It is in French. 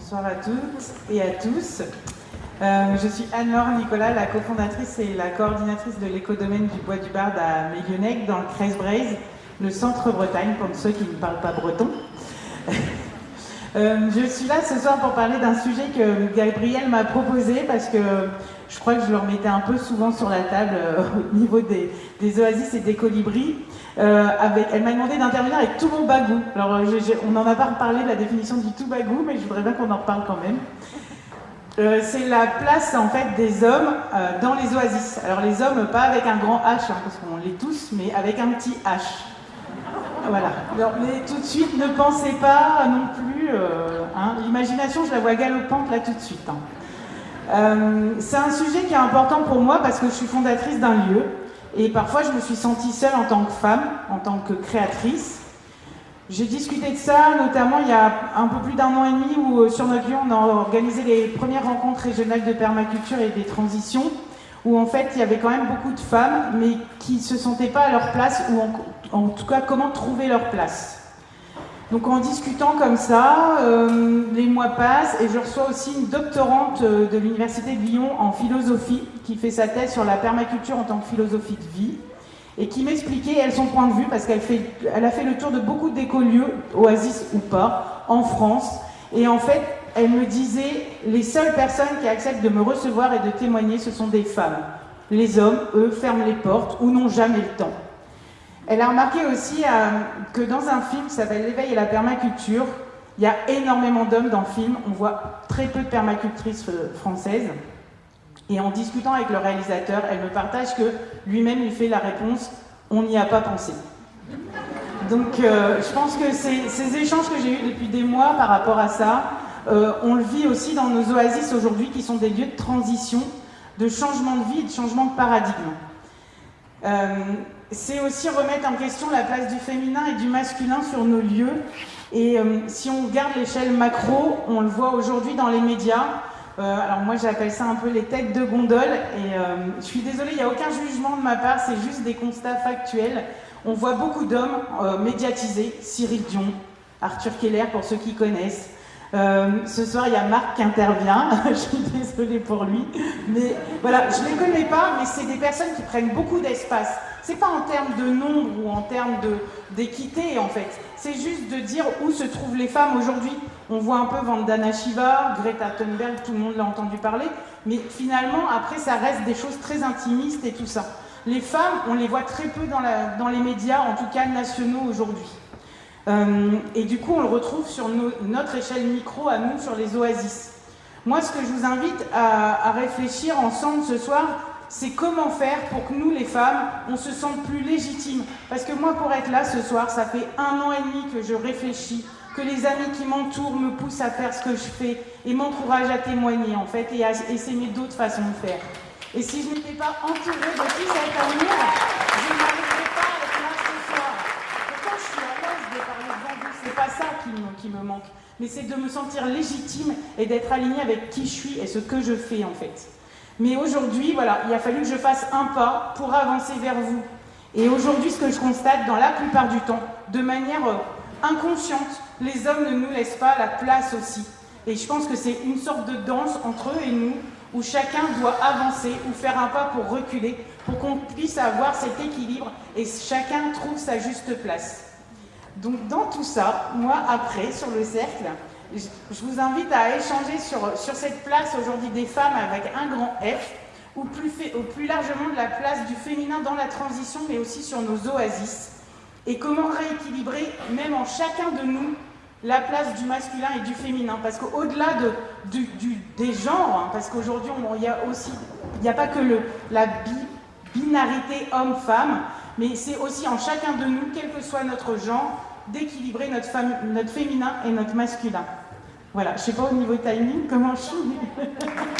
Bonsoir à toutes et à tous. Euh, je suis Anne-Laure Nicolas, la cofondatrice et la coordinatrice de l'écodomaine du Bois du Bard à Méguenec, dans le 13 Braise, le centre Bretagne, pour ceux qui ne parlent pas breton. Euh, je suis là ce soir pour parler d'un sujet que Gabriel m'a proposé parce que je crois que je le remettais un peu souvent sur la table euh, au niveau des, oasis et des colibris. avec, elle m'a demandé d'intervenir avec tout mon bagou. Alors, on n'en a pas parlé de la définition du tout bagou, mais je voudrais bien qu'on en reparle quand même. Euh, c'est la place en fait des hommes euh, dans les oasis. Alors les hommes, pas avec un grand H, hein, parce qu'on l'est tous, mais avec un petit H. Voilà. mais tout de suite, ne pensez pas non plus. Euh, hein, L'imagination, je la vois galopante là tout de suite. Hein. c'est un sujet qui est important pour moi parce que je suis fondatrice d'un lieu et parfois je me suis sentie seule en tant que femme, en tant que créatrice. J'ai discuté de ça, notamment il y a un peu plus d'un an et demi, où euh, sur notre lieu, on a organisé les premières rencontres régionales de permaculture et des transitions, où en fait il y avait quand même beaucoup de femmes, mais qui ne se sentaient pas à leur place, ou en, tout cas comment trouver leur place. Donc en discutant comme ça, euh, les mois passent et je reçois aussi une doctorante euh, de l'Université de Lyon en philosophie qui fait sa thèse sur la permaculture en tant que philosophie de vie et qui m'expliquait, elle, son point de vue, parce qu'elle elle a fait le tour de beaucoup d'écolieux, oasis ou pas, en France. Et en fait, elle me disait, les seules personnes qui acceptent de me recevoir et de témoigner, ce sont des femmes. Les hommes, eux, ferment les portes ou n'ont jamais le temps. Elle a remarqué aussi euh, que dans un film qui s'appelle L'éveil et la permaculture, il y a énormément d'hommes dans le film. On voit très peu de permacultrices euh, françaises. Et en discutant avec le réalisateur, elle me partage que lui-même lui fait la réponse on n'y a pas pensé. Donc euh, je pense que ces, échanges que j'ai eus depuis des mois par rapport à ça, on le vit aussi dans nos oasis aujourd'hui qui sont des lieux de transition, de changement de vie de changement de paradigme. C'est aussi remettre en question la place du féminin et du masculin sur nos lieux. Et si on regarde l'échelle macro, on le voit aujourd'hui dans les médias, euh, alors moi j'appelle ça un peu les têtes de gondole et euh, je suis désolée, il n'y a aucun jugement de ma part, c'est juste des constats factuels. On voit beaucoup d'hommes euh, médiatisés, Cyril Dion, Arthur Keller pour ceux qui connaissent. Ce soir il y a Marc qui intervient, je suis désolée pour lui, mais voilà, je ne les connais pas, mais c'est des personnes qui prennent beaucoup d'espace. C'est pas en termes de nombre ou en termes d'équité en fait, c'est juste de dire où se trouvent les femmes aujourd'hui. On voit un peu Vandana Shiva, Greta Thunberg, tout le monde l'a entendu parler, mais finalement, après, ça reste des choses très intimistes et tout ça. Les femmes, on les voit très peu dans les médias, en tout cas nationaux aujourd'hui. Euh, et du coup, on le retrouve sur notre échelle micro, à nous, sur les oasis. Moi, ce que je vous invite à, réfléchir ensemble ce soir, c'est comment faire pour que nous, les femmes, on se sente plus légitimes. Parce que moi, pour être là ce soir, ça fait un an et demi que je réfléchis que les amis qui m'entourent me poussent à faire ce que je fais et m'encouragent à témoigner en fait et à essayer d'autres façons de faire. Et si je n'étais pas entourée de tout cet amour, je n'arriverais pas à être là ce soir. Pourtant, je suis à l'aise de parler devant vous, c'est pas ça qui me, manque. Mais c'est de me sentir légitime et d'être alignée avec qui je suis et ce que je fais en fait. Mais aujourd'hui, voilà, il a fallu que je fasse un pas pour avancer vers vous. Et aujourd'hui, ce que je constate dans la plupart du temps, de manière euh, inconsciente, les hommes ne nous laissent pas la place aussi. Et je pense que c'est une sorte de danse entre eux et nous, où chacun doit avancer ou faire un pas pour reculer, pour qu'on puisse avoir cet équilibre et chacun trouve sa juste place. Donc dans tout ça, moi après, sur le cercle, je vous invite à échanger sur, cette place aujourd'hui des femmes avec un grand F, ou plus, largement de la place du féminin dans la transition, mais aussi sur nos oasis et comment rééquilibrer, même en chacun de nous, la place du masculin et du féminin. Parce qu'au-delà de, des genres, hein, parce qu'aujourd'hui, il y a n'y a pas que la binarité homme-femme, mais c'est aussi en chacun de nous, quel que soit notre genre, d'équilibrer notre, féminin et notre masculin. Voilà, je ne sais pas au niveau timing comment je suis.